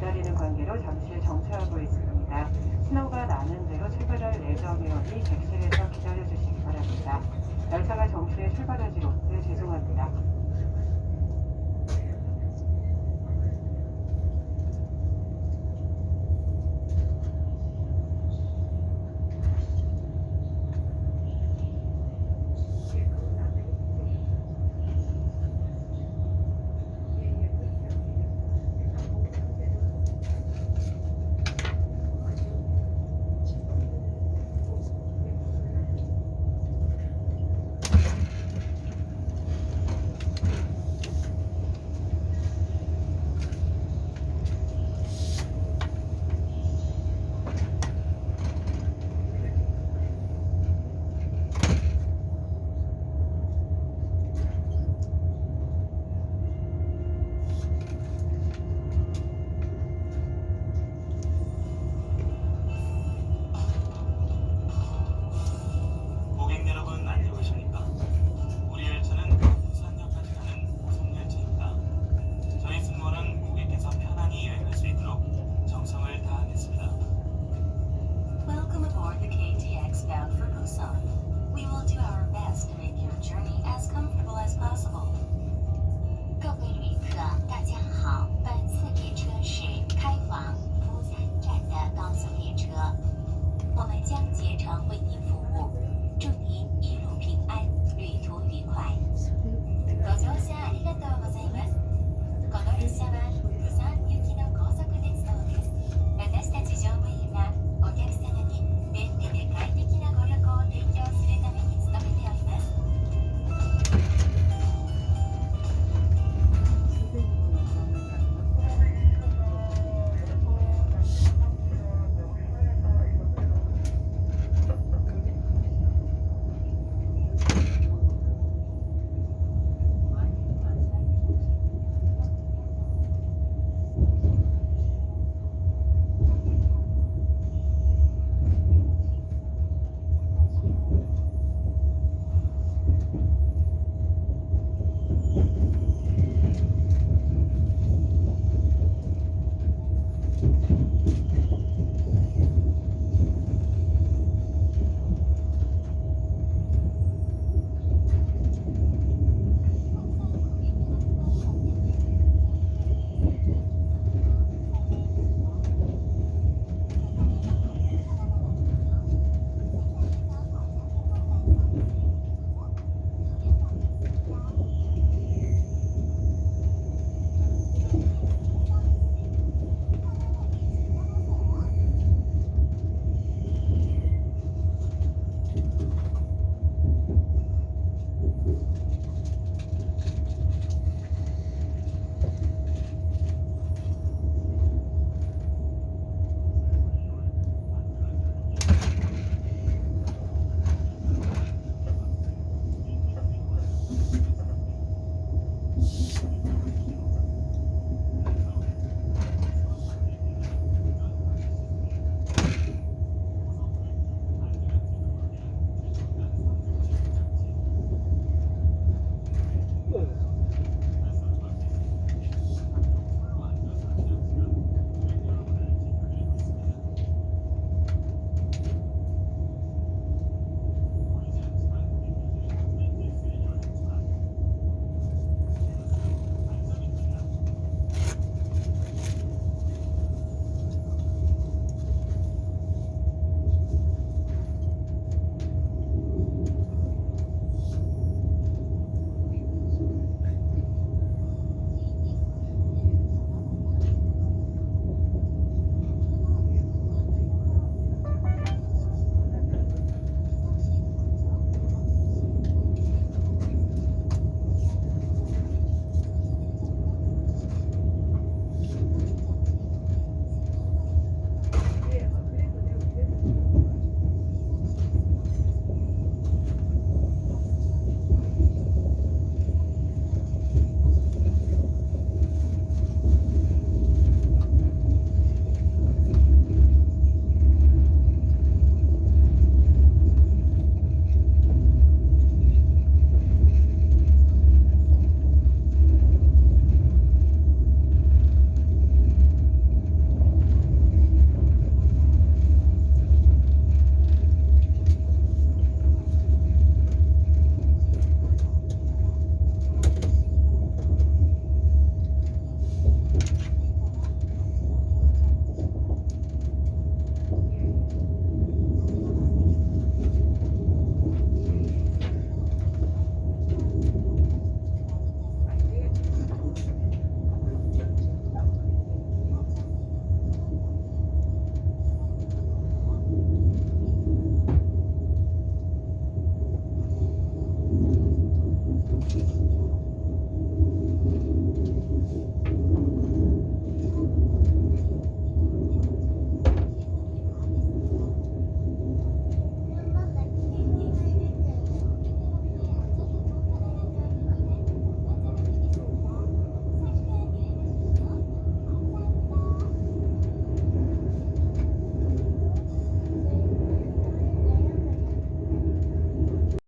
기다리는 관계로 잠실 정차하고 있습니다. 신호가 나는 대로 출발할 예정이오니 객실에서 기다려주시기 바랍니다. 열차가 정시에 출발하지 못해 죄송합니다.